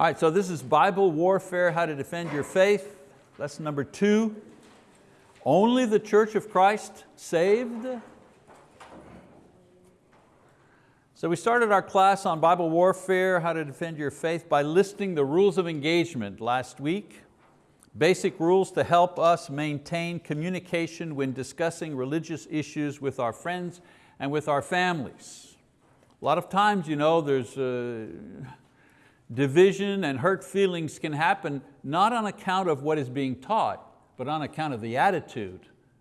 All right, so this is Bible warfare, how to defend your faith. Lesson number two. Only the Church of Christ saved. So we started our class on Bible warfare, how to defend your faith, by listing the rules of engagement last week. Basic rules to help us maintain communication when discussing religious issues with our friends and with our families. A lot of times, you know, there's uh, division and hurt feelings can happen not on account of what is being taught, but on account of the attitude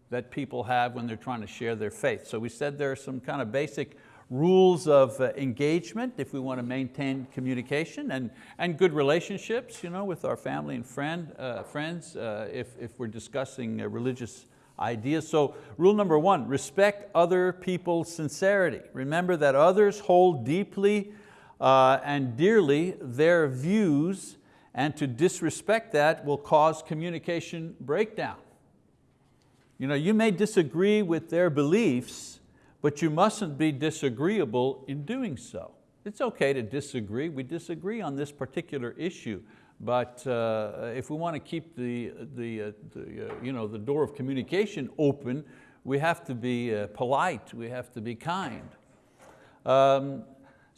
that people have when they're trying to share their faith. So we said there are some kind of basic rules of uh, engagement if we want to maintain communication and, and good relationships you know, with our family and friend, uh, friends uh, if, if we're discussing uh, religious ideas. So rule number one, respect other people's sincerity. Remember that others hold deeply uh, and dearly their views and to disrespect that will cause communication breakdown. You, know, you may disagree with their beliefs, but you mustn't be disagreeable in doing so. It's okay to disagree. We disagree on this particular issue, but uh, if we want to keep the, the, uh, the, uh, you know, the door of communication open, we have to be uh, polite, we have to be kind. Um,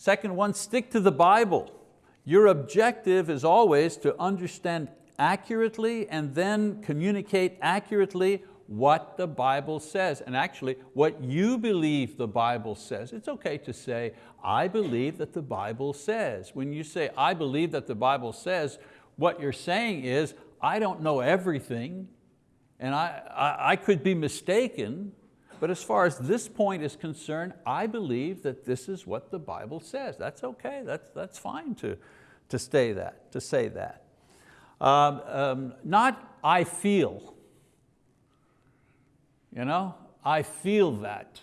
Second one, stick to the Bible. Your objective is always to understand accurately and then communicate accurately what the Bible says and actually what you believe the Bible says. It's okay to say, I believe that the Bible says. When you say, I believe that the Bible says, what you're saying is, I don't know everything and I, I, I could be mistaken, but as far as this point is concerned, I believe that this is what the Bible says. That's okay, that's, that's fine to, to, stay that, to say that. Um, um, not I feel, you know, I feel that.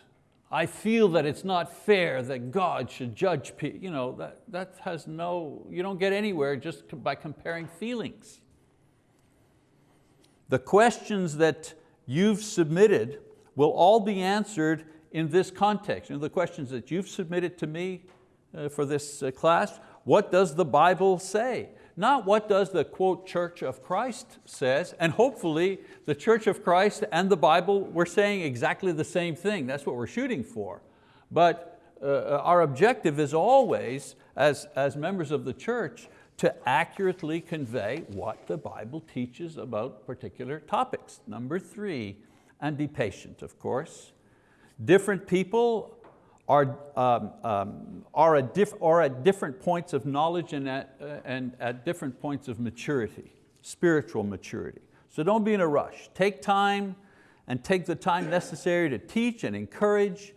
I feel that it's not fair that God should judge people. You know, that, that has no, you don't get anywhere just by comparing feelings. The questions that you've submitted will all be answered in this context. You know, the questions that you've submitted to me uh, for this uh, class, what does the Bible say? Not what does the quote Church of Christ says, and hopefully the Church of Christ and the Bible, we're saying exactly the same thing. That's what we're shooting for. But uh, our objective is always, as, as members of the church, to accurately convey what the Bible teaches about particular topics. Number three, and be patient, of course. Different people are, um, um, are, at diff are at different points of knowledge and at, uh, and at different points of maturity, spiritual maturity. So don't be in a rush. Take time and take the time necessary to teach and encourage,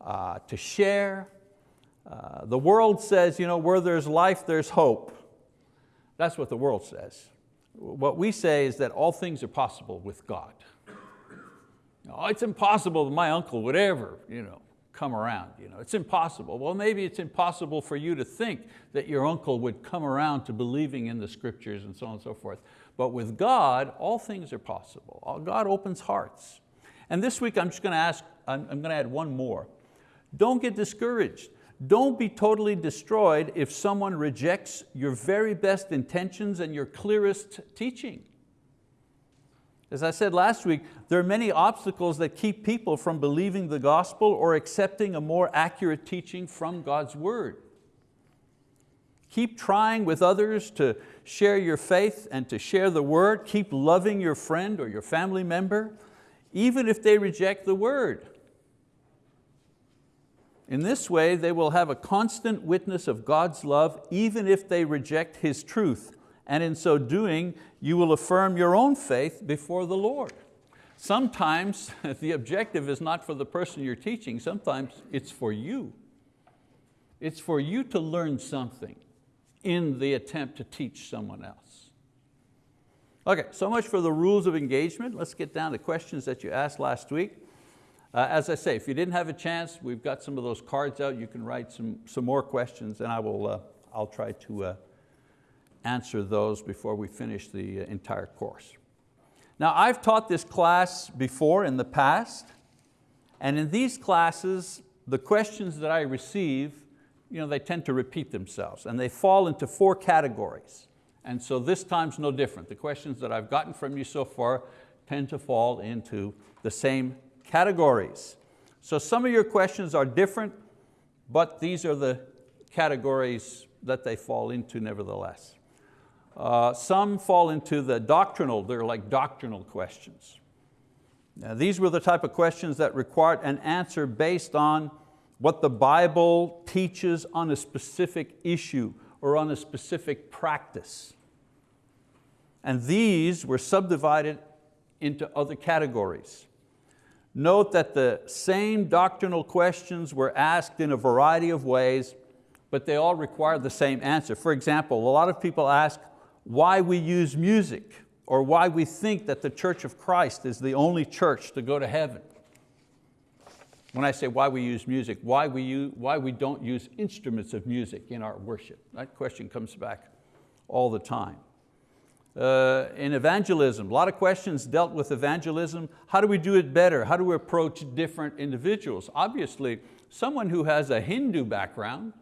uh, to share. Uh, the world says, you know, where there's life, there's hope. That's what the world says. What we say is that all things are possible with God. Oh, it's impossible that my uncle would ever you know, come around. You know, it's impossible. Well, maybe it's impossible for you to think that your uncle would come around to believing in the scriptures and so on and so forth. But with God, all things are possible. Uh, God opens hearts. And this week I'm just going to ask, I'm, I'm going to add one more. Don't get discouraged. Don't be totally destroyed if someone rejects your very best intentions and your clearest teaching. As I said last week, there are many obstacles that keep people from believing the gospel or accepting a more accurate teaching from God's word. Keep trying with others to share your faith and to share the word. Keep loving your friend or your family member, even if they reject the word. In this way, they will have a constant witness of God's love, even if they reject His truth and in so doing, you will affirm your own faith before the Lord. Sometimes the objective is not for the person you're teaching, sometimes it's for you. It's for you to learn something in the attempt to teach someone else. Okay, so much for the rules of engagement. Let's get down to questions that you asked last week. Uh, as I say, if you didn't have a chance, we've got some of those cards out. You can write some, some more questions and I will, uh, I'll try to uh, answer those before we finish the uh, entire course. Now I've taught this class before in the past, and in these classes, the questions that I receive you know, they tend to repeat themselves and they fall into four categories. And so this time's no different. The questions that I've gotten from you so far tend to fall into the same categories. So some of your questions are different, but these are the categories that they fall into nevertheless. Uh, some fall into the doctrinal, they're like doctrinal questions. Now, these were the type of questions that required an answer based on what the Bible teaches on a specific issue or on a specific practice. And these were subdivided into other categories. Note that the same doctrinal questions were asked in a variety of ways, but they all require the same answer. For example, a lot of people ask why we use music or why we think that the Church of Christ is the only church to go to heaven. When I say why we use music, why we, use, why we don't use instruments of music in our worship. That question comes back all the time. Uh, in evangelism, a lot of questions dealt with evangelism. How do we do it better? How do we approach different individuals? Obviously, someone who has a Hindu background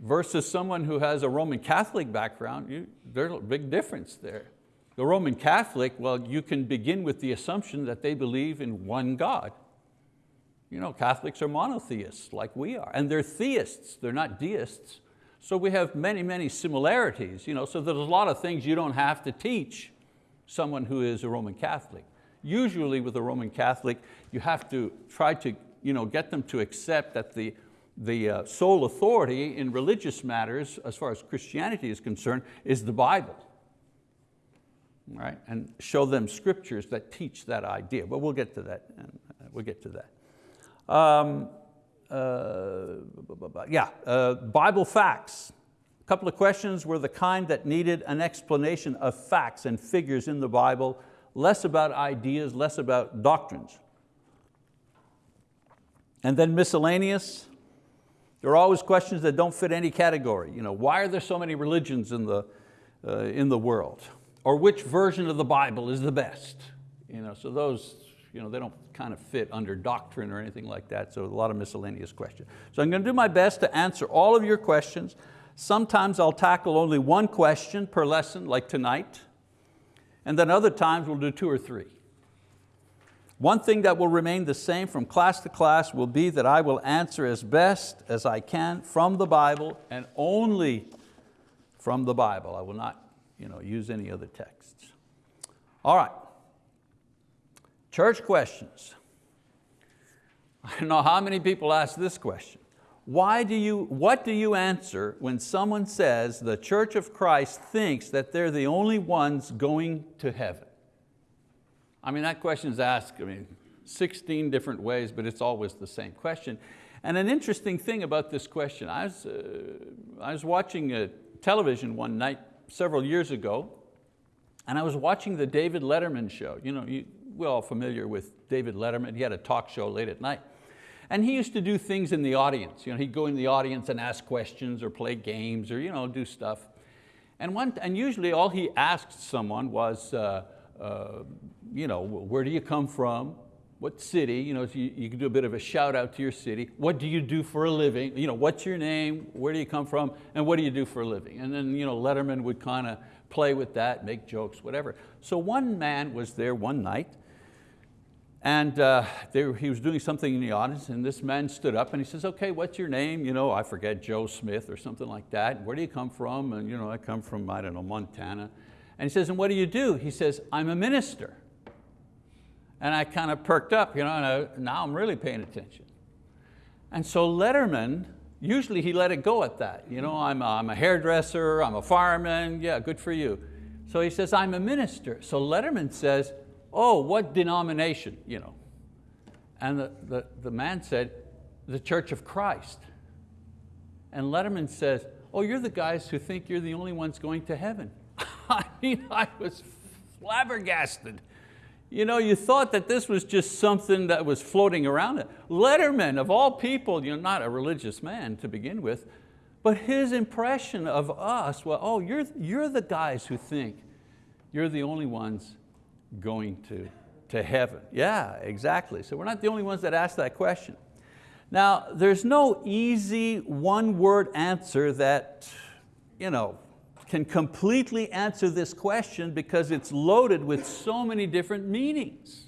versus someone who has a Roman Catholic background, you, there's a big difference there. The Roman Catholic, well, you can begin with the assumption that they believe in one God. You know, Catholics are monotheists like we are, and they're theists, they're not deists. So we have many, many similarities. You know, so there's a lot of things you don't have to teach someone who is a Roman Catholic. Usually with a Roman Catholic, you have to try to you know, get them to accept that the, the uh, sole authority in religious matters, as far as Christianity is concerned, is the Bible right? And show them scriptures that teach that idea. But we'll get to that, uh, we'll get to that. Um, uh, yeah, uh, Bible facts. A couple of questions were the kind that needed an explanation of facts and figures in the Bible, less about ideas, less about doctrines. And then miscellaneous, there are always questions that don't fit any category. You know, why are there so many religions in the, uh, in the world? or which version of the Bible is the best. You know, so those, you know, they don't kind of fit under doctrine or anything like that, so a lot of miscellaneous questions. So I'm going to do my best to answer all of your questions. Sometimes I'll tackle only one question per lesson, like tonight, and then other times we'll do two or three. One thing that will remain the same from class to class will be that I will answer as best as I can from the Bible and only from the Bible. I will not you know, use any other texts. All right, church questions. I don't know how many people ask this question. Why do you, what do you answer when someone says the Church of Christ thinks that they're the only ones going to heaven? I mean, that question is asked, I mean, 16 different ways, but it's always the same question. And an interesting thing about this question, I was, uh, I was watching a television one night several years ago, and I was watching the David Letterman show. You know, you, we're all familiar with David Letterman. He had a talk show late at night. And he used to do things in the audience. You know, he'd go in the audience and ask questions or play games or you know, do stuff. And, one, and usually all he asked someone was, uh, you know, where do you come from? what city, you, know, you, you can do a bit of a shout out to your city. What do you do for a living? You know, what's your name? Where do you come from? And what do you do for a living? And then you know, Letterman would kind of play with that, make jokes, whatever. So one man was there one night and uh, he was doing something in the audience and this man stood up and he says, okay, what's your name? You know, I forget, Joe Smith or something like that. Where do you come from? And you know, I come from, I don't know, Montana. And he says, and what do you do? He says, I'm a minister. And I kind of perked up, you know, and I, now I'm really paying attention. And so Letterman, usually he let it go at that. You know, I'm a, I'm a hairdresser, I'm a fireman, yeah, good for you. So he says, I'm a minister. So Letterman says, oh, what denomination? You know. And the, the, the man said, the Church of Christ. And Letterman says, oh, you're the guys who think you're the only ones going to heaven. I mean, I was flabbergasted. You know, you thought that this was just something that was floating around. Letterman, of all people, you're not a religious man to begin with, but his impression of us, well, oh, you're, you're the guys who think you're the only ones going to, to heaven. Yeah, exactly. So we're not the only ones that ask that question. Now, there's no easy one-word answer that you know, can completely answer this question because it's loaded with so many different meanings.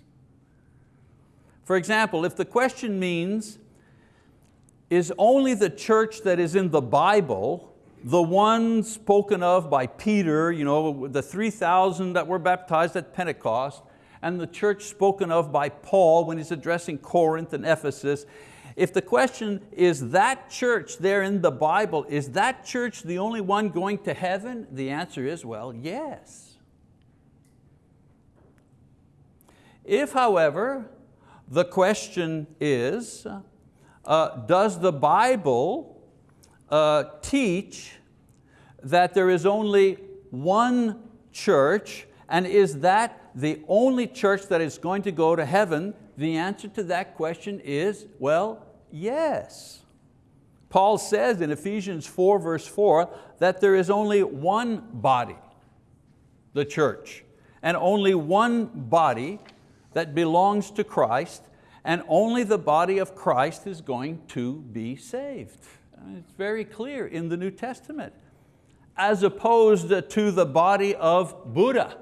For example, if the question means, is only the church that is in the Bible the one spoken of by Peter, you know, the 3,000 that were baptized at Pentecost, and the church spoken of by Paul when he's addressing Corinth and Ephesus, if the question is that church there in the Bible, is that church the only one going to heaven? The answer is, well, yes. If, however, the question is, uh, does the Bible uh, teach that there is only one church and is that the only church that is going to go to heaven? The answer to that question is, well, yes. Paul says in Ephesians 4 verse 4 that there is only one body, the church, and only one body that belongs to Christ and only the body of Christ is going to be saved. It's very clear in the New Testament. As opposed to the body of Buddha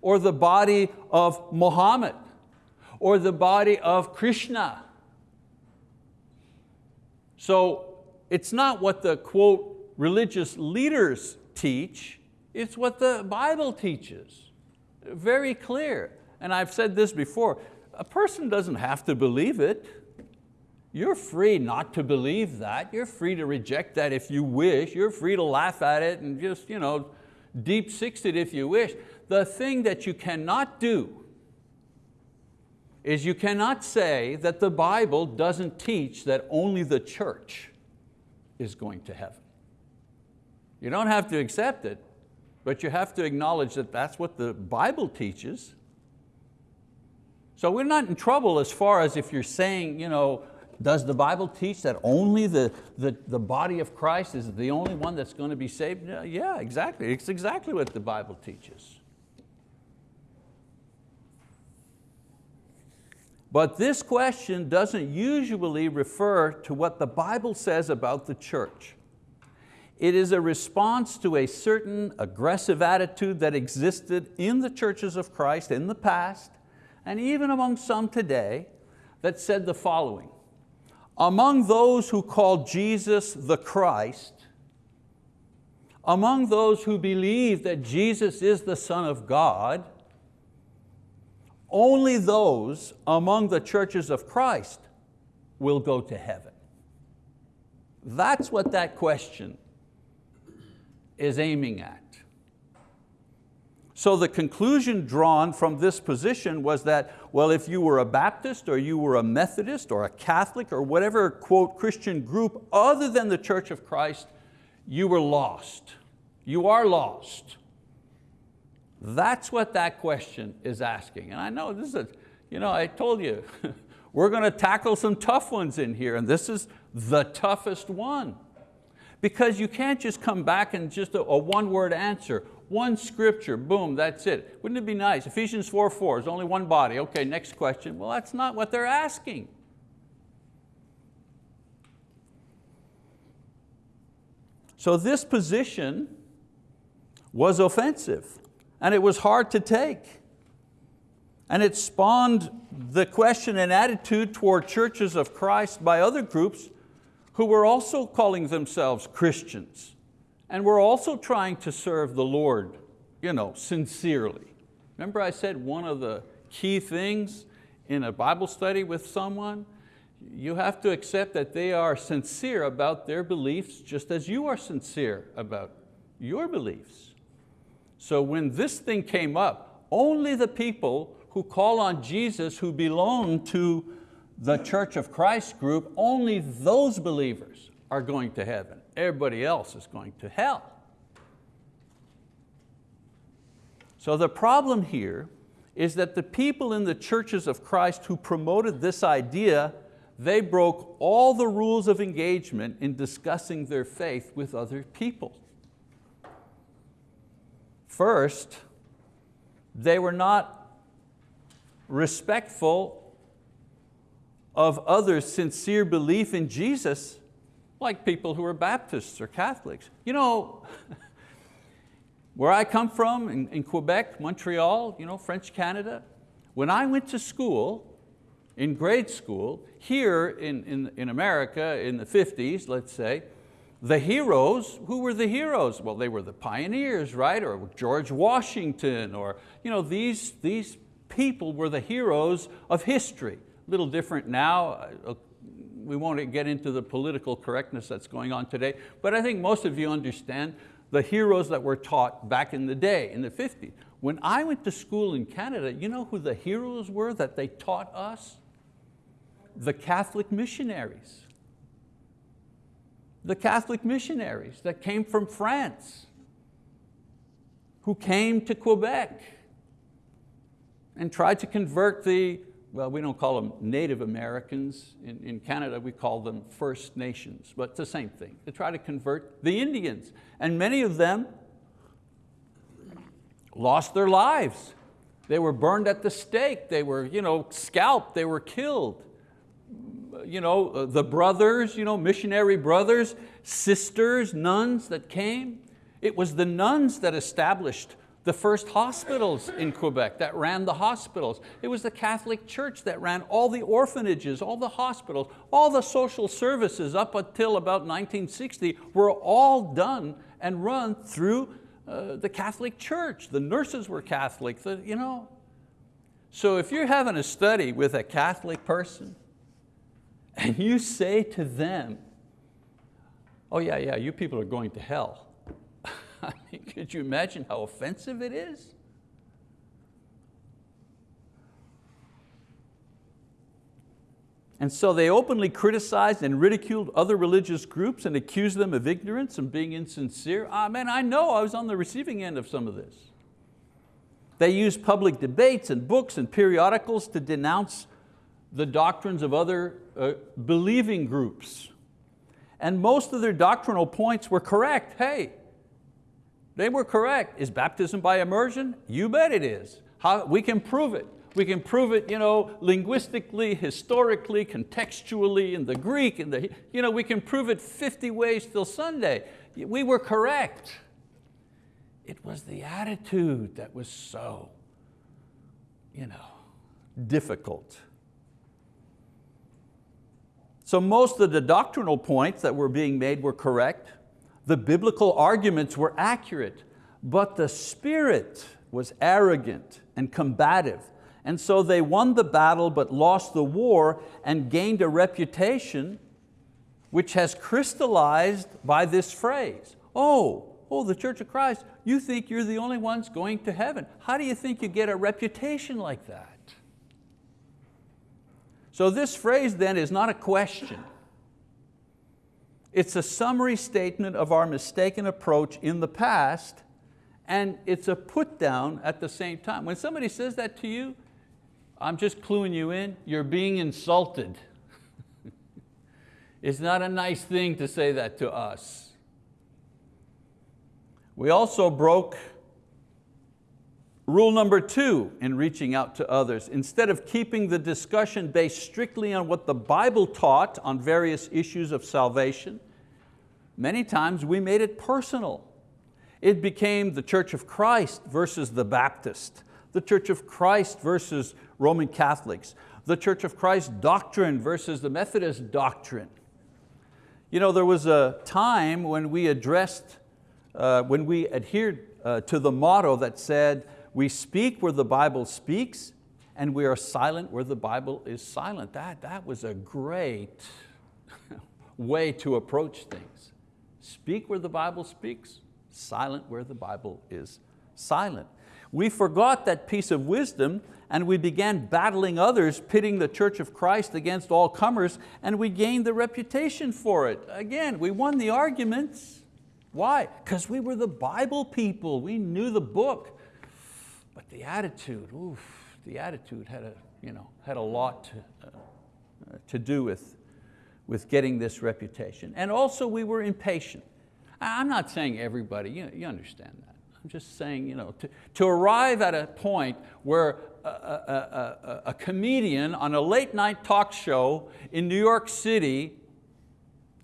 or the body of Muhammad or the body of Krishna. So it's not what the quote religious leaders teach, it's what the Bible teaches. Very clear. And I've said this before, a person doesn't have to believe it. You're free not to believe that. You're free to reject that if you wish. You're free to laugh at it and just you know, deep six it if you wish. The thing that you cannot do is you cannot say that the Bible doesn't teach that only the church is going to heaven. You don't have to accept it, but you have to acknowledge that that's what the Bible teaches. So we're not in trouble as far as if you're saying, you know, does the Bible teach that only the, the, the body of Christ is the only one that's going to be saved? Yeah, exactly. It's exactly what the Bible teaches. But this question doesn't usually refer to what the Bible says about the church. It is a response to a certain aggressive attitude that existed in the churches of Christ in the past, and even among some today, that said the following, among those who call Jesus the Christ, among those who believe that Jesus is the Son of God, only those among the churches of Christ will go to heaven. That's what that question is aiming at. So the conclusion drawn from this position was that, well, if you were a Baptist or you were a Methodist or a Catholic or whatever, quote, Christian group other than the Church of Christ, you were lost. You are lost. That's what that question is asking. And I know this is, you know, I told you, we're going to tackle some tough ones in here and this is the toughest one. Because you can't just come back and just a, a one word answer, one scripture, boom, that's it. Wouldn't it be nice? Ephesians 4, 4 is only one body. Okay, next question. Well, that's not what they're asking. So this position was offensive and it was hard to take. And it spawned the question and attitude toward churches of Christ by other groups who were also calling themselves Christians and were also trying to serve the Lord you know, sincerely. Remember I said one of the key things in a Bible study with someone, you have to accept that they are sincere about their beliefs just as you are sincere about your beliefs. So when this thing came up, only the people who call on Jesus who belong to the Church of Christ group, only those believers are going to heaven. Everybody else is going to hell. So the problem here is that the people in the churches of Christ who promoted this idea, they broke all the rules of engagement in discussing their faith with other people. First, they were not respectful of others' sincere belief in Jesus, like people who are Baptists or Catholics. You know, where I come from in, in Quebec, Montreal, you know, French Canada, when I went to school, in grade school, here in, in, in America in the 50s, let's say, the heroes, who were the heroes? Well, they were the pioneers, right? Or George Washington, or you know, these, these people were the heroes of history. A little different now. Uh, we won't get into the political correctness that's going on today, but I think most of you understand the heroes that were taught back in the day, in the 50s. When I went to school in Canada, you know who the heroes were that they taught us? The Catholic missionaries. The Catholic missionaries that came from France, who came to Quebec and tried to convert the well, we don't call them Native Americans. In, in Canada, we call them First Nations, but it's the same thing. They try to convert the Indians. And many of them lost their lives. They were burned at the stake. They were you know, scalped. They were killed. You know, uh, the brothers, you know, missionary brothers, sisters, nuns that came. It was the nuns that established the first hospitals in Quebec that ran the hospitals. It was the Catholic Church that ran all the orphanages, all the hospitals, all the social services up until about 1960 were all done and run through uh, the Catholic Church. The nurses were Catholic, the, you know. So if you're having a study with a Catholic person and you say to them, oh yeah, yeah, you people are going to hell, I mean, could you imagine how offensive it is? And so they openly criticized and ridiculed other religious groups and accused them of ignorance and being insincere. Ah, man, I know I was on the receiving end of some of this. They used public debates and books and periodicals to denounce the doctrines of other uh, believing groups. And most of their doctrinal points were correct. Hey, they were correct. Is baptism by immersion? You bet it is. How, we can prove it. We can prove it you know, linguistically, historically, contextually, in the Greek, in the, you know, we can prove it 50 ways till Sunday. We were correct. It was the attitude that was so you know, difficult. So most of the doctrinal points that were being made were correct. The biblical arguments were accurate, but the spirit was arrogant and combative. And so they won the battle but lost the war and gained a reputation which has crystallized by this phrase. Oh, oh, the Church of Christ, you think you're the only ones going to heaven. How do you think you get a reputation like that? So this phrase then is not a question. It's a summary statement of our mistaken approach in the past and it's a put down at the same time. When somebody says that to you, I'm just cluing you in, you're being insulted. it's not a nice thing to say that to us. We also broke Rule number two in reaching out to others, instead of keeping the discussion based strictly on what the Bible taught on various issues of salvation, many times we made it personal. It became the Church of Christ versus the Baptist, the Church of Christ versus Roman Catholics, the Church of Christ doctrine versus the Methodist doctrine. You know, there was a time when we addressed, uh, when we adhered uh, to the motto that said, we speak where the Bible speaks and we are silent where the Bible is silent. That, that was a great way to approach things. Speak where the Bible speaks, silent where the Bible is silent. We forgot that piece of wisdom and we began battling others, pitting the Church of Christ against all comers, and we gained the reputation for it. Again, we won the arguments. Why? Because we were the Bible people. We knew the book. But the attitude, oof, the attitude had a, you know, had a lot to, uh, to do with, with getting this reputation. And also we were impatient. I'm not saying everybody, you, you understand that. I'm just saying, you know, to, to arrive at a point where a, a, a, a comedian on a late night talk show in New York City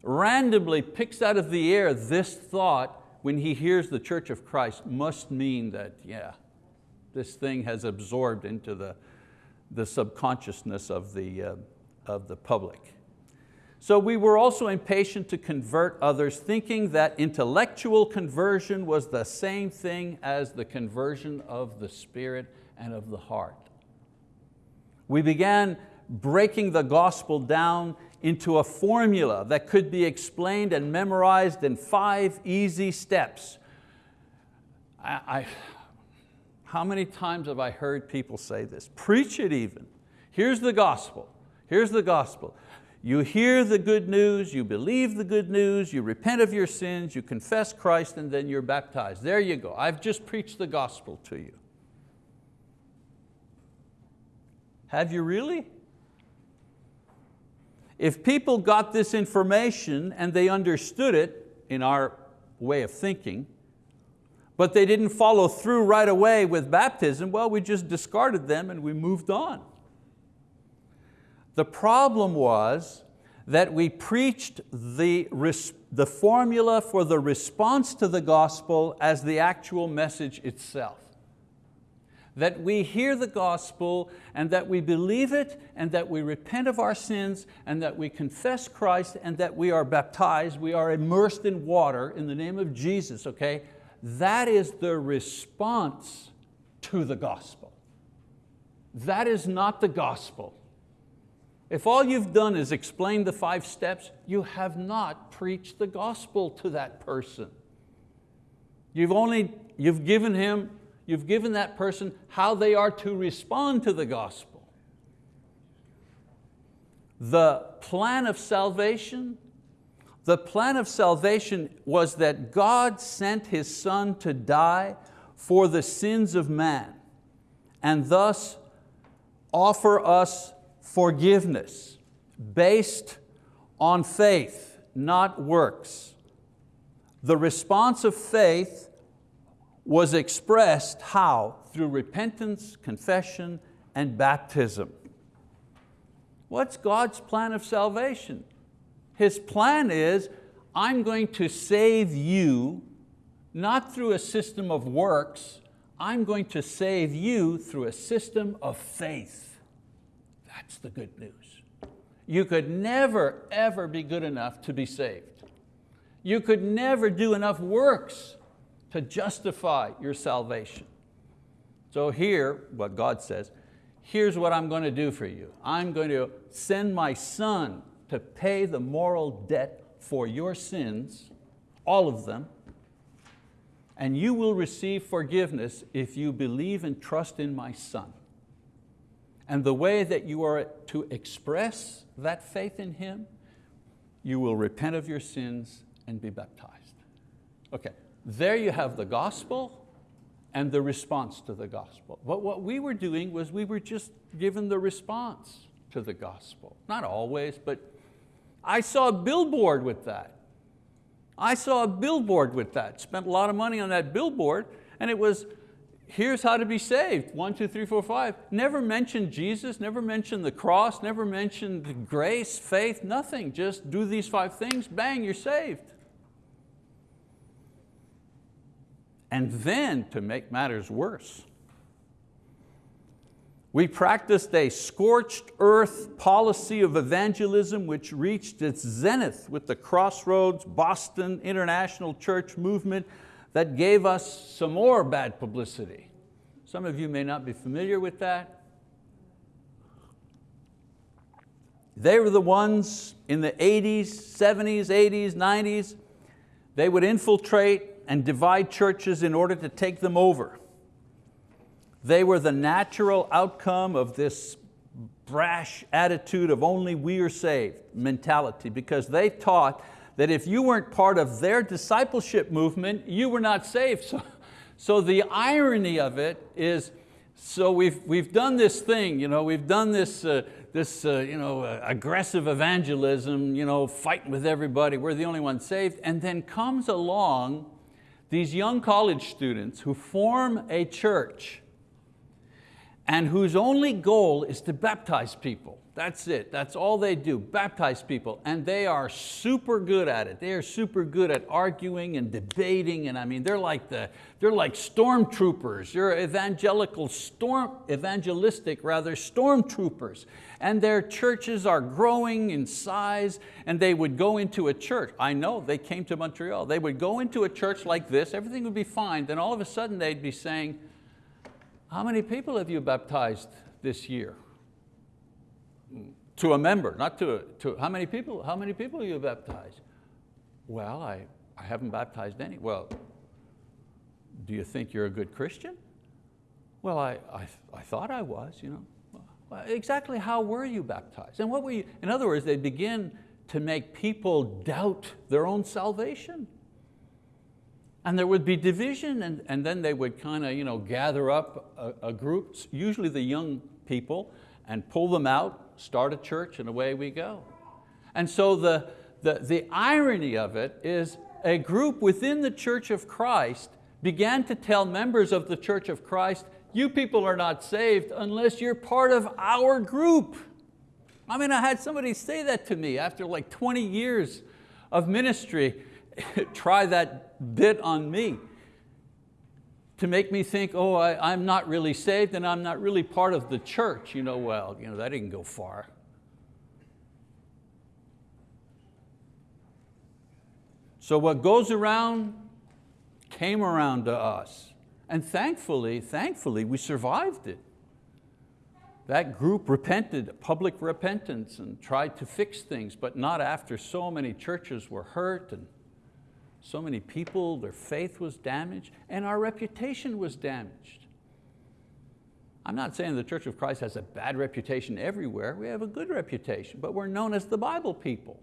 randomly picks out of the air this thought when he hears the Church of Christ must mean that, yeah, this thing has absorbed into the, the subconsciousness of the, uh, of the public. So we were also impatient to convert others, thinking that intellectual conversion was the same thing as the conversion of the spirit and of the heart. We began breaking the gospel down into a formula that could be explained and memorized in five easy steps. I, I, how many times have I heard people say this? Preach it even. Here's the gospel, here's the gospel. You hear the good news, you believe the good news, you repent of your sins, you confess Christ, and then you're baptized. There you go. I've just preached the gospel to you. Have you really? If people got this information and they understood it in our way of thinking, but they didn't follow through right away with baptism, well, we just discarded them and we moved on. The problem was that we preached the, the formula for the response to the gospel as the actual message itself. That we hear the gospel and that we believe it and that we repent of our sins and that we confess Christ and that we are baptized, we are immersed in water in the name of Jesus, okay? That is the response to the gospel. That is not the gospel. If all you've done is explain the five steps, you have not preached the gospel to that person. You've only, you've given him, you've given that person how they are to respond to the gospel. The plan of salvation, the plan of salvation was that God sent His Son to die for the sins of man and thus offer us forgiveness based on faith, not works. The response of faith was expressed how? Through repentance, confession, and baptism. What's God's plan of salvation? His plan is, I'm going to save you, not through a system of works, I'm going to save you through a system of faith. That's the good news. You could never, ever be good enough to be saved. You could never do enough works to justify your salvation. So here, what God says, here's what I'm going to do for you. I'm going to send my son to pay the moral debt for your sins, all of them, and you will receive forgiveness if you believe and trust in my son. And the way that you are to express that faith in Him, you will repent of your sins and be baptized. Okay, there you have the gospel and the response to the gospel. But what we were doing was we were just given the response to the gospel. Not always, but I saw a billboard with that. I saw a billboard with that, spent a lot of money on that billboard, and it was here's how to be saved, one, two, three, four, five. Never mentioned Jesus, never mentioned the cross, never mentioned grace, faith, nothing. Just do these five things, bang, you're saved. And then, to make matters worse, we practiced a scorched earth policy of evangelism which reached its zenith with the Crossroads Boston International Church movement that gave us some more bad publicity. Some of you may not be familiar with that. They were the ones in the 80s, 70s, 80s, 90s, they would infiltrate and divide churches in order to take them over. They were the natural outcome of this brash attitude of only we are saved mentality because they taught that if you weren't part of their discipleship movement, you were not saved. So, so the irony of it is, so we've, we've done this thing, you know, we've done this, uh, this uh, you know, uh, aggressive evangelism, you know, fighting with everybody, we're the only ones saved, and then comes along these young college students who form a church and whose only goal is to baptize people. That's it, that's all they do, baptize people. And they are super good at it. They are super good at arguing and debating, and I mean, they're like, the, they're like stormtroopers. They're evangelical, storm, evangelistic rather, stormtroopers. And their churches are growing in size, and they would go into a church. I know, they came to Montreal. They would go into a church like this, everything would be fine, then all of a sudden they'd be saying, how many people have you baptized this year? to a member, not to, to how many people, how many people you baptized? Well, I, I haven't baptized any. Well, do you think you're a good Christian? Well, I, I, I thought I was, you know. Well, exactly how were you baptized? And what were you, in other words, they begin to make people doubt their own salvation. And there would be division and, and then they would kind of you know, gather up a, a group, usually the young people, and pull them out start a church and away we go. And so the, the, the irony of it is a group within the Church of Christ began to tell members of the Church of Christ, you people are not saved unless you're part of our group. I mean, I had somebody say that to me after like 20 years of ministry, try that bit on me to make me think, oh, I, am not really saved and I'm not really part of the church. You know, well, you know, that didn't go far. So what goes around came around to us. And thankfully, thankfully, we survived it. That group repented, public repentance, and tried to fix things, but not after so many churches were hurt and so many people, their faith was damaged, and our reputation was damaged. I'm not saying the Church of Christ has a bad reputation everywhere. We have a good reputation, but we're known as the Bible people.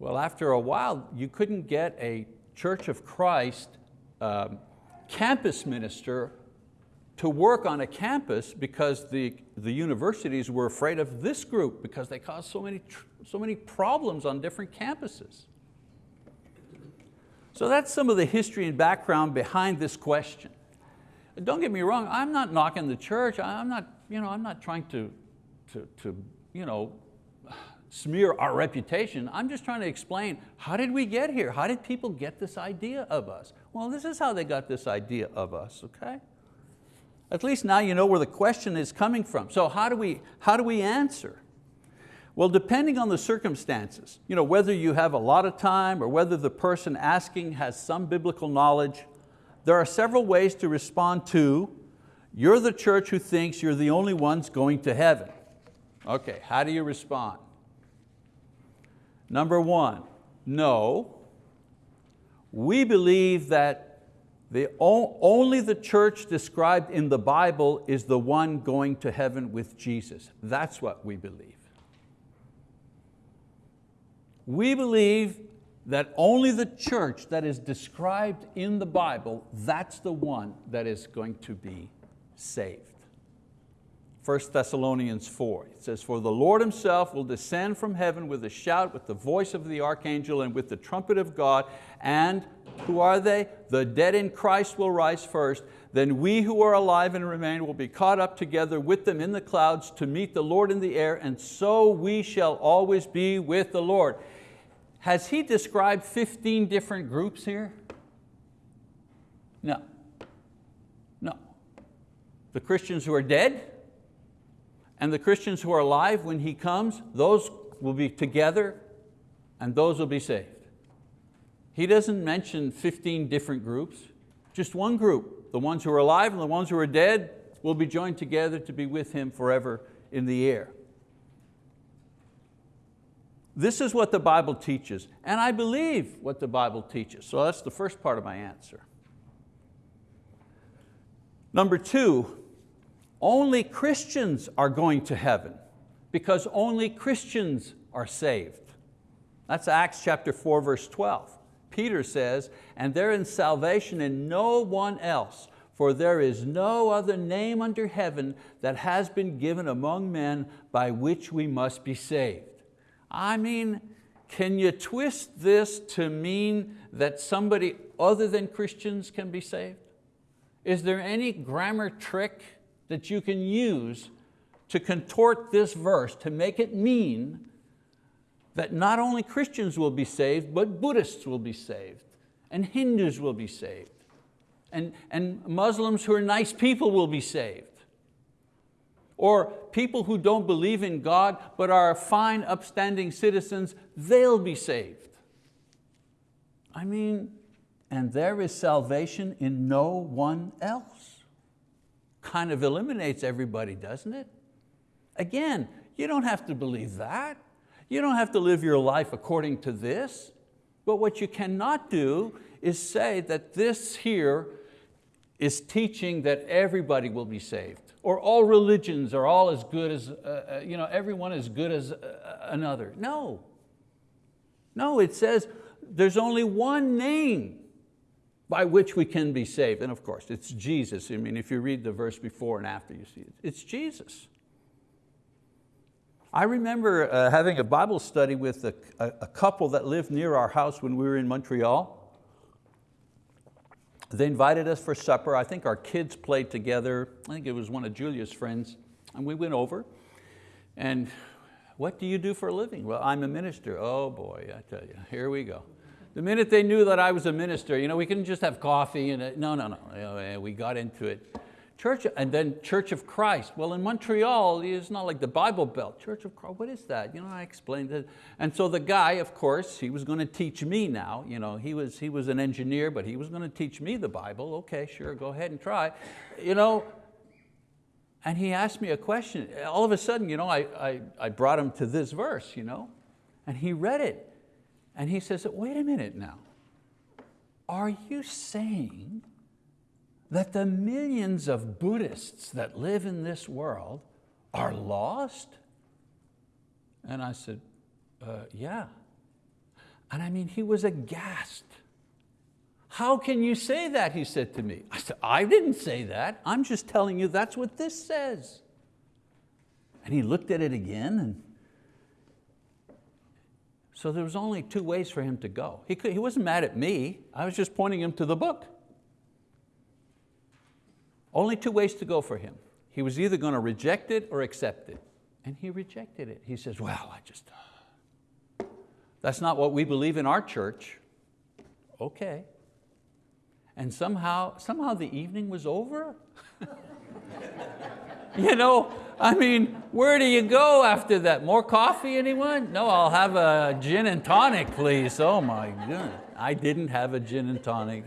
Well, after a while, you couldn't get a Church of Christ um, campus minister to work on a campus because the, the universities were afraid of this group because they caused so many, so many problems on different campuses. So that's some of the history and background behind this question. Don't get me wrong, I'm not knocking the church. I'm not, you know, I'm not trying to, to, to you know, smear our reputation. I'm just trying to explain, how did we get here? How did people get this idea of us? Well, this is how they got this idea of us, okay? At least now you know where the question is coming from. So how do we, how do we answer? Well, depending on the circumstances, you know, whether you have a lot of time or whether the person asking has some biblical knowledge, there are several ways to respond to, you're the church who thinks you're the only ones going to heaven. Okay, how do you respond? Number one, no. We believe that the only the church described in the Bible is the one going to heaven with Jesus. That's what we believe. We believe that only the church that is described in the Bible, that's the one that is going to be saved. 1 Thessalonians 4, it says, For the Lord himself will descend from heaven with a shout, with the voice of the archangel and with the trumpet of God, and who are they? The dead in Christ will rise first, then we who are alive and remain will be caught up together with them in the clouds to meet the Lord in the air, and so we shall always be with the Lord. Has he described 15 different groups here? No, no. The Christians who are dead and the Christians who are alive when he comes, those will be together and those will be saved. He doesn't mention 15 different groups, just one group. The ones who are alive and the ones who are dead will be joined together to be with him forever in the air. This is what the Bible teaches, and I believe what the Bible teaches. So that's the first part of my answer. Number two, only Christians are going to heaven because only Christians are saved. That's Acts chapter 4, verse 12. Peter says, and there is salvation in no one else, for there is no other name under heaven that has been given among men by which we must be saved. I mean, can you twist this to mean that somebody other than Christians can be saved? Is there any grammar trick that you can use to contort this verse to make it mean that not only Christians will be saved, but Buddhists will be saved, and Hindus will be saved, and, and Muslims who are nice people will be saved. Or people who don't believe in God but are fine, upstanding citizens, they'll be saved. I mean, and there is salvation in no one else. Kind of eliminates everybody, doesn't it? Again, you don't have to believe that. You don't have to live your life according to this. But what you cannot do is say that this here is teaching that everybody will be saved or all religions are all as good as, uh, uh you know, everyone as good as uh, another. No, no, it says there's only one name by which we can be saved. And of course, it's Jesus. I mean, if you read the verse before and after, you see it. It's Jesus. I remember uh, having a Bible study with a, a, a couple that lived near our house when we were in Montreal. They invited us for supper. I think our kids played together. I think it was one of Julia's friends. And we went over. And what do you do for a living? Well, I'm a minister. Oh boy, I tell you, here we go. The minute they knew that I was a minister, you know, we couldn't just have coffee and, no, no, no, we got into it. Church, and then Church of Christ. Well, in Montreal, it's not like the Bible Belt. Church of Christ, what is that? You know, I explained it. And so the guy, of course, he was going to teach me now. You know, he, was, he was an engineer, but he was going to teach me the Bible. Okay, sure, go ahead and try. You know, and he asked me a question. All of a sudden, you know, I, I, I brought him to this verse, you know, and he read it. And he says, wait a minute now. Are you saying that the millions of Buddhists that live in this world are lost? And I said, uh, yeah. And I mean, he was aghast. How can you say that, he said to me. I said, I didn't say that. I'm just telling you that's what this says. And he looked at it again and so there was only two ways for him to go. He, could, he wasn't mad at me. I was just pointing him to the book. Only two ways to go for him. He was either going to reject it or accept it. And he rejected it. He says, well, I just, that's not what we believe in our church. Okay. And somehow, somehow the evening was over. you know, I mean, where do you go after that? More coffee, anyone? No, I'll have a gin and tonic, please. Oh my goodness. I didn't have a gin and tonic.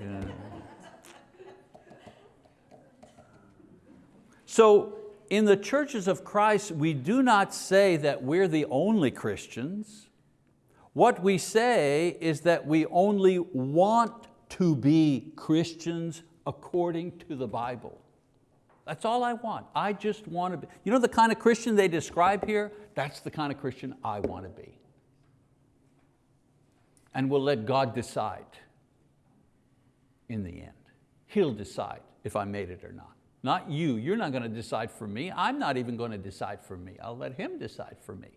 So in the churches of Christ, we do not say that we're the only Christians. What we say is that we only want to be Christians according to the Bible. That's all I want. I just want to be. You know the kind of Christian they describe here? That's the kind of Christian I want to be. And we'll let God decide in the end. He'll decide if I made it or not. Not you, you're not going to decide for me. I'm not even going to decide for me. I'll let Him decide for me.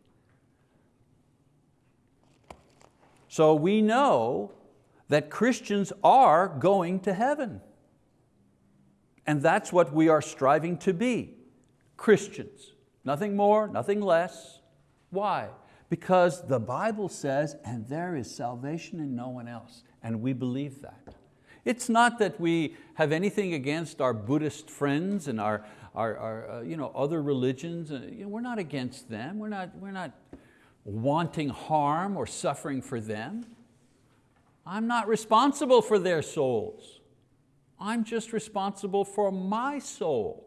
So we know that Christians are going to heaven. And that's what we are striving to be, Christians. Nothing more, nothing less. Why? Because the Bible says, and there is salvation in no one else. And we believe that. It's not that we have anything against our Buddhist friends and our, our, our uh, you know, other religions. Uh, you know, we're not against them. We're not, we're not wanting harm or suffering for them. I'm not responsible for their souls. I'm just responsible for my soul.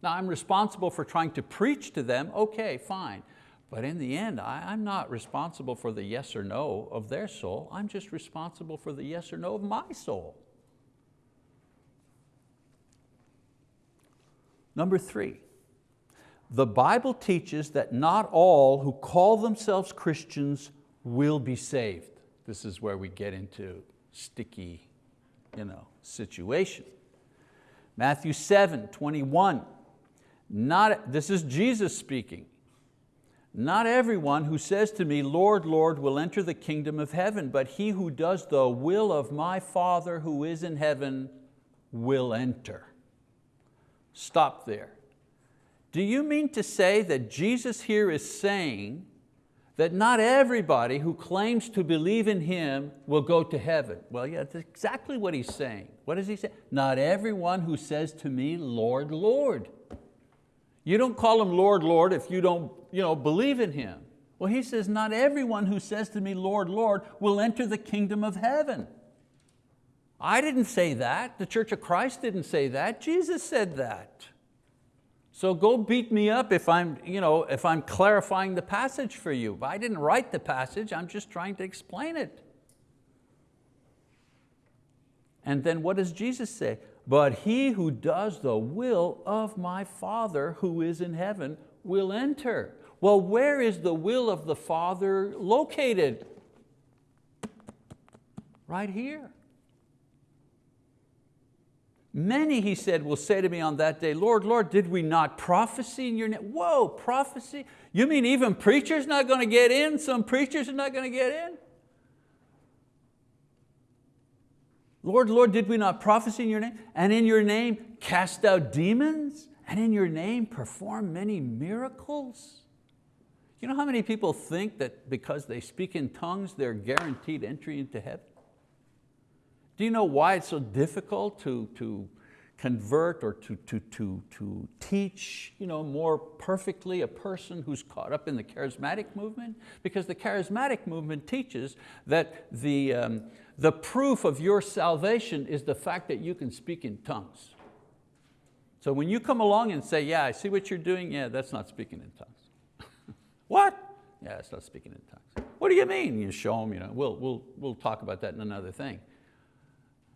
Now I'm responsible for trying to preach to them, okay, fine. But in the end, I, am not responsible for the yes or no of their soul. I'm just responsible for the yes or no of my soul. Number three, the Bible teaches that not all who call themselves Christians will be saved. This is where we get into sticky you know, situation. Matthew 7, 21. Not, this is Jesus speaking. Not everyone who says to me, Lord, Lord, will enter the kingdom of heaven, but he who does the will of my Father who is in heaven will enter. Stop there. do you mean to say that Jesus here is saying that not everybody who claims to believe in Him will go to heaven? Well, yeah, that's exactly what he's saying. What does he say? Not everyone who says to me, Lord, Lord. You don't call Him Lord, Lord if you don't you know, believe in Him. Well, he says, not everyone who says to me, Lord, Lord, will enter the kingdom of heaven. I didn't say that. The Church of Christ didn't say that. Jesus said that. So go beat me up if I'm, you know, if I'm clarifying the passage for you. But I didn't write the passage, I'm just trying to explain it. And then what does Jesus say? But he who does the will of my Father who is in heaven will enter. Well, where is the will of the Father located? Right here. Many, he said, will say to me on that day, Lord, Lord, did we not prophesy in your name? Whoa, prophecy? You mean even preachers not going to get in? Some preachers are not going to get in? Lord, Lord, did we not prophesy in your name? And in your name cast out demons? And in your name perform many miracles? You know how many people think that because they speak in tongues, they're guaranteed entry into heaven? Do you know why it's so difficult to, to convert or to, to, to, to teach you know, more perfectly a person who's caught up in the charismatic movement? Because the charismatic movement teaches that the, um, the proof of your salvation is the fact that you can speak in tongues. So when you come along and say, yeah, I see what you're doing, yeah, that's not speaking in tongues. what? Yeah, it's not speaking in tongues. What do you mean? You show them, you know, we'll, we'll, we'll talk about that in another thing.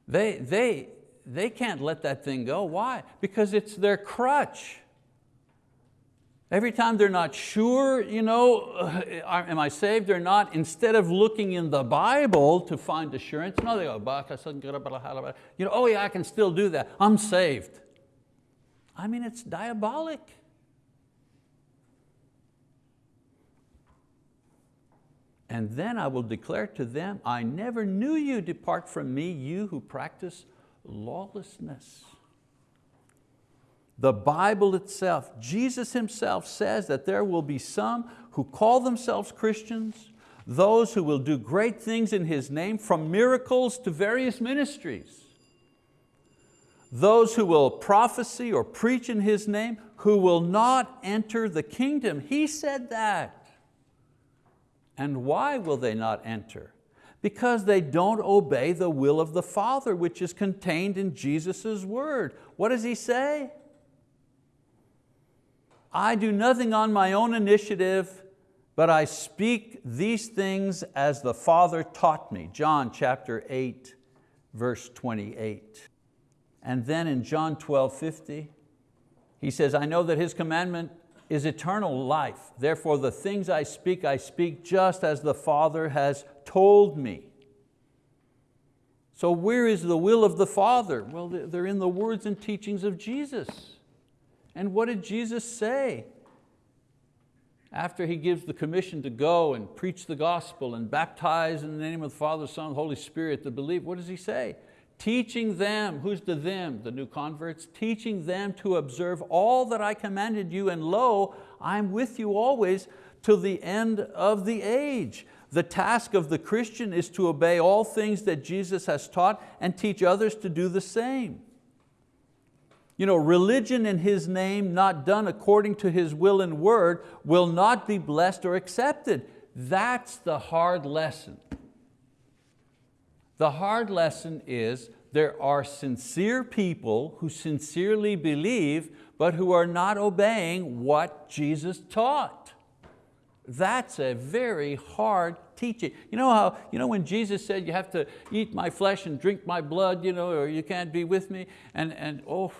They, they, they can't let that thing go. Why? Because it's their crutch. Every time they're not sure, you know, am I saved or not, instead of looking in the Bible to find assurance, no, they go, you know, oh yeah, I can still do that. I'm saved. I mean, it's diabolic. And then I will declare to them, I never knew you, depart from me, you who practice lawlessness. The Bible itself, Jesus himself says that there will be some who call themselves Christians, those who will do great things in His name, from miracles to various ministries. Those who will prophesy or preach in His name, who will not enter the kingdom. He said that. And why will they not enter? Because they don't obey the will of the Father, which is contained in Jesus' word. What does He say? I do nothing on my own initiative, but I speak these things as the Father taught me. John chapter 8, verse 28. And then in John 12, 50, he says, I know that His commandment is eternal life. Therefore the things I speak, I speak just as the Father has told me. So where is the will of the Father? Well, they're in the words and teachings of Jesus. And what did Jesus say? After He gives the commission to go and preach the gospel and baptize in the name of the Father, Son, Holy Spirit the believe, what does He say? Teaching them, who's the them? The new converts, teaching them to observe all that I commanded you, and lo, I'm with you always till the end of the age. The task of the Christian is to obey all things that Jesus has taught and teach others to do the same. You know, religion in His name, not done according to His will and word, will not be blessed or accepted. That's the hard lesson. The hard lesson is there are sincere people who sincerely believe but who are not obeying what Jesus taught. That's a very hard teaching. You know how, you know when Jesus said you have to eat my flesh and drink my blood, you know, or you can't be with me, and, and oh,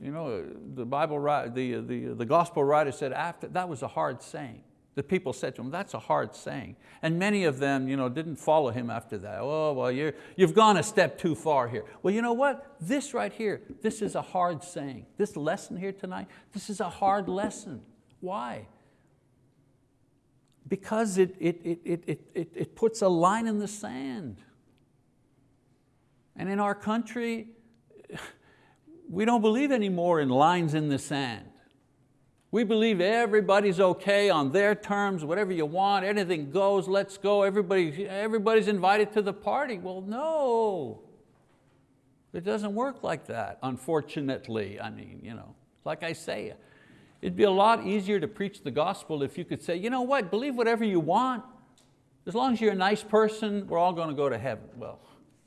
you know, the Bible, the, the, the gospel writer said after, that was a hard saying. The people said to him, that's a hard saying. And many of them you know, didn't follow him after that. Oh, well, you're, you've gone a step too far here. Well, you know what? This right here, this is a hard saying. This lesson here tonight, this is a hard lesson. Why? Because it, it, it, it, it, it puts a line in the sand. And in our country, we don't believe anymore in lines in the sand. We believe everybody's okay on their terms, whatever you want, anything goes, let's go, Everybody, everybody's invited to the party. Well, no, it doesn't work like that, unfortunately. I mean, you know, like I say, it'd be a lot easier to preach the gospel if you could say, you know what, believe whatever you want. As long as you're a nice person, we're all going to go to heaven. Well,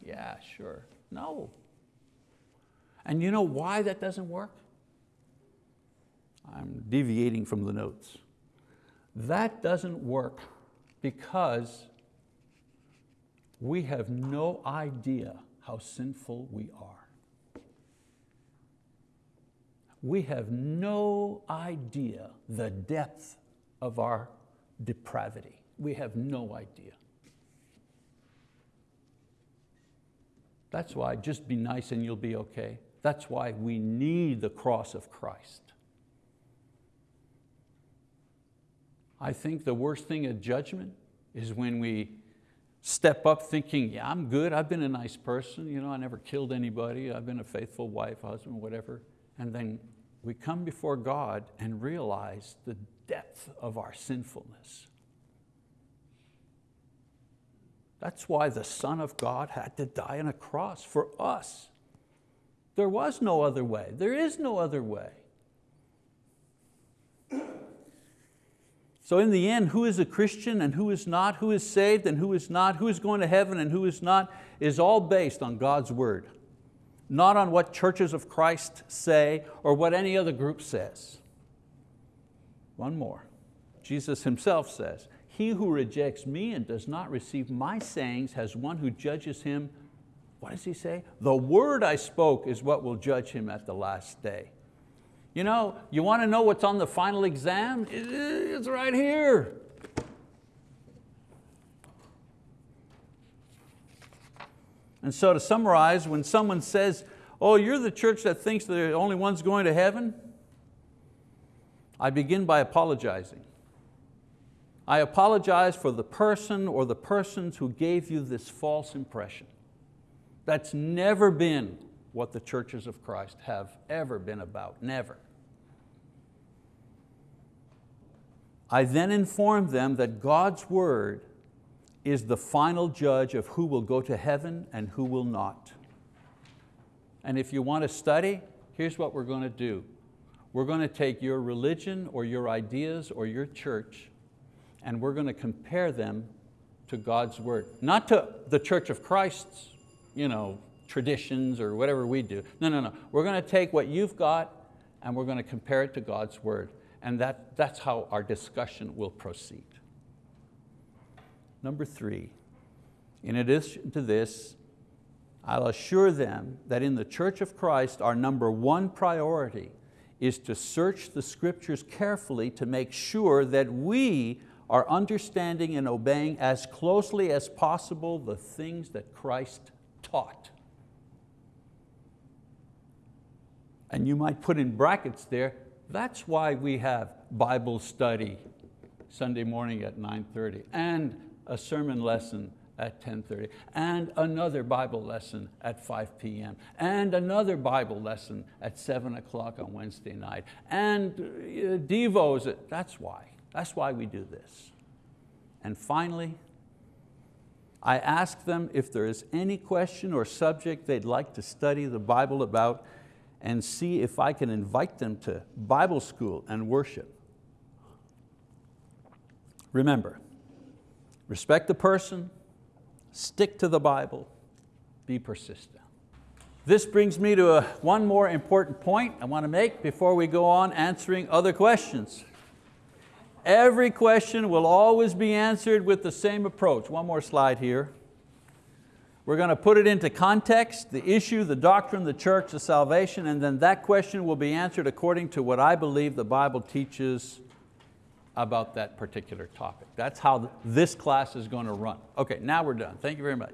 yeah, sure. No. And you know why that doesn't work? I'm deviating from the notes. That doesn't work because we have no idea how sinful we are. We have no idea the depth of our depravity. We have no idea. That's why just be nice and you'll be okay. That's why we need the cross of Christ. I think the worst thing at judgment is when we step up thinking, yeah, I'm good, I've been a nice person, you know, I never killed anybody, I've been a faithful wife, husband, whatever. And then we come before God and realize the depth of our sinfulness. That's why the Son of God had to die on a cross for us. There was no other way. There is no other way. So in the end, who is a Christian and who is not, who is saved and who is not, who is going to heaven and who is not, is all based on God's word, not on what churches of Christ say or what any other group says. One more. Jesus himself says, he who rejects me and does not receive my sayings has one who judges him, what does he say? The word I spoke is what will judge him at the last day. You know, you want to know what's on the final exam? It's right here. And so to summarize, when someone says, oh, you're the church that thinks the only ones going to heaven, I begin by apologizing. I apologize for the person or the persons who gave you this false impression. That's never been what the churches of Christ have ever been about, never. I then inform them that God's word is the final judge of who will go to heaven and who will not. And if you want to study, here's what we're going to do. We're going to take your religion or your ideas or your church and we're going to compare them to God's word. Not to the Church of Christ's you know, traditions or whatever we do. No, no, no. We're going to take what you've got and we're going to compare it to God's word. And that, that's how our discussion will proceed. Number three, in addition to this, I'll assure them that in the Church of Christ, our number one priority is to search the scriptures carefully to make sure that we are understanding and obeying as closely as possible the things that Christ taught. And you might put in brackets there, that's why we have Bible study Sunday morning at 9.30 and a sermon lesson at 10.30 and another Bible lesson at 5 p.m. and another Bible lesson at 7 o'clock on Wednesday night and uh, Devos, that's why. That's why we do this. And finally, I ask them if there is any question or subject they'd like to study the Bible about and see if I can invite them to Bible school and worship. Remember, respect the person, stick to the Bible, be persistent. This brings me to a, one more important point I want to make before we go on answering other questions. Every question will always be answered with the same approach. One more slide here. We're going to put it into context, the issue, the doctrine, the church, the salvation, and then that question will be answered according to what I believe the Bible teaches about that particular topic. That's how this class is going to run. Okay, now we're done. Thank you very much.